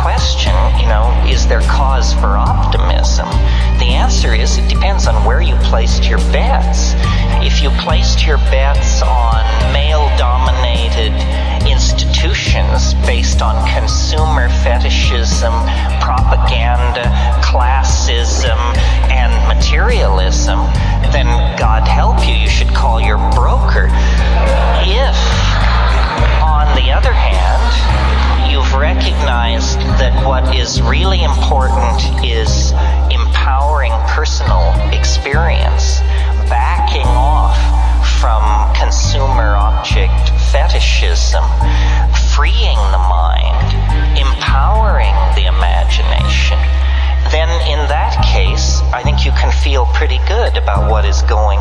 question, you know, is there cause for optimism? The answer is it depends on where you placed your bets. If you placed your bets on male dominated institutions based on consumer fetishism, propaganda, that what is really important is empowering personal experience, backing off from consumer object fetishism, freeing the mind, empowering the imagination, then in that case, I think you can feel pretty good about what is going.